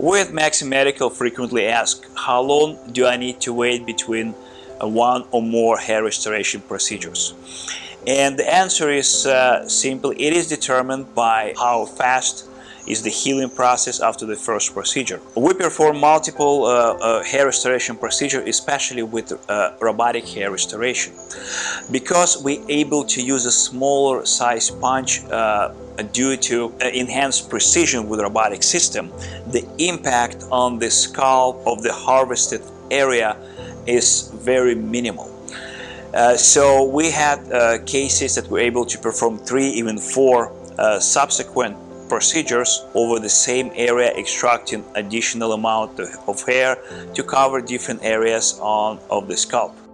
We at Maxi Medical frequently ask how long do I need to wait between one or more hair restoration procedures. And the answer is uh, simple. It is determined by how fast is the healing process after the first procedure. We perform multiple uh, uh, hair restoration procedures, especially with uh, robotic hair restoration. Because we're able to use a smaller size punch uh, due to uh, enhanced precision with robotic system, the impact on the scalp of the harvested area is very minimal. Uh, so we had uh, cases that were able to perform three, even four uh, subsequent procedures over the same area extracting additional amount of hair to cover different areas on of the scalp.